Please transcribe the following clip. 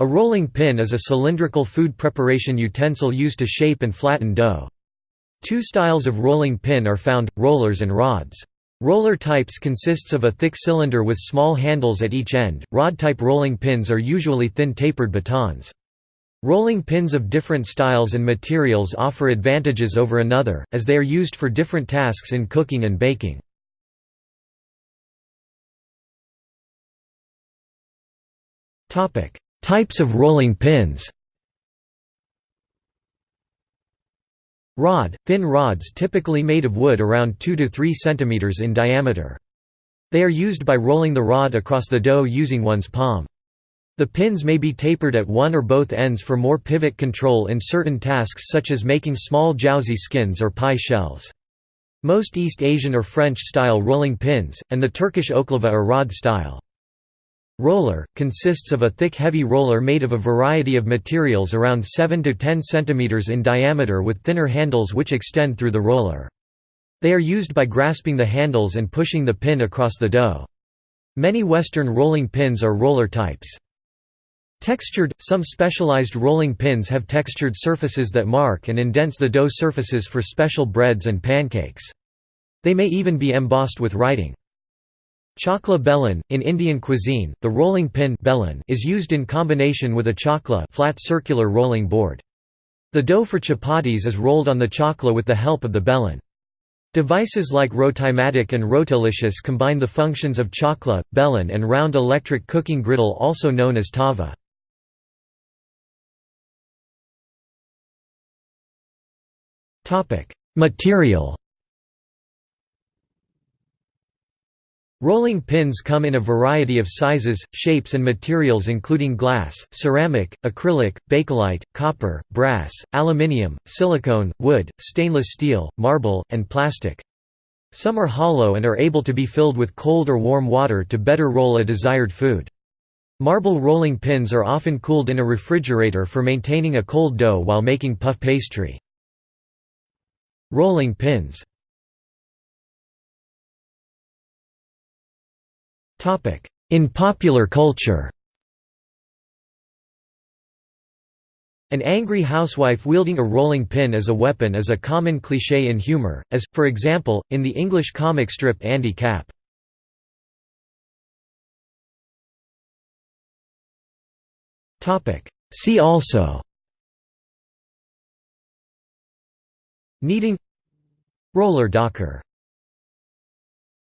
A rolling pin is a cylindrical food preparation utensil used to shape and flatten dough. Two styles of rolling pin are found, rollers and rods. Roller types consists of a thick cylinder with small handles at each end, rod-type rolling pins are usually thin tapered batons. Rolling pins of different styles and materials offer advantages over another, as they are used for different tasks in cooking and baking. Types of rolling pins Rod – thin rods typically made of wood around 2 to 3 cm in diameter. They are used by rolling the rod across the dough using one's palm. The pins may be tapered at one or both ends for more pivot control in certain tasks such as making small jiaozi skins or pie shells. Most East Asian or French-style rolling pins, and the Turkish oklava are rod style. Roller, consists of a thick heavy roller made of a variety of materials around 7 to 10 cm in diameter with thinner handles which extend through the roller. They are used by grasping the handles and pushing the pin across the dough. Many Western rolling pins are roller types. Textured – Some specialized rolling pins have textured surfaces that mark and indents the dough surfaces for special breads and pancakes. They may even be embossed with writing. Chakla belan – In Indian cuisine, the rolling pin is used in combination with a chakla flat circular rolling board. The dough for chapatis is rolled on the chakla with the help of the belan. Devices like Rotimatic and Rotilicious combine the functions of chakla, belan and round electric cooking griddle also known as tava. Material Rolling pins come in a variety of sizes, shapes and materials including glass, ceramic, acrylic, bakelite, copper, brass, aluminium, silicone, wood, stainless steel, marble, and plastic. Some are hollow and are able to be filled with cold or warm water to better roll a desired food. Marble rolling pins are often cooled in a refrigerator for maintaining a cold dough while making puff pastry. Rolling pins In popular culture. An angry housewife wielding a rolling pin as a weapon is a common cliché in humor, as, for example, in the English comic strip Andy Capp. See also. Kneading. Roller docker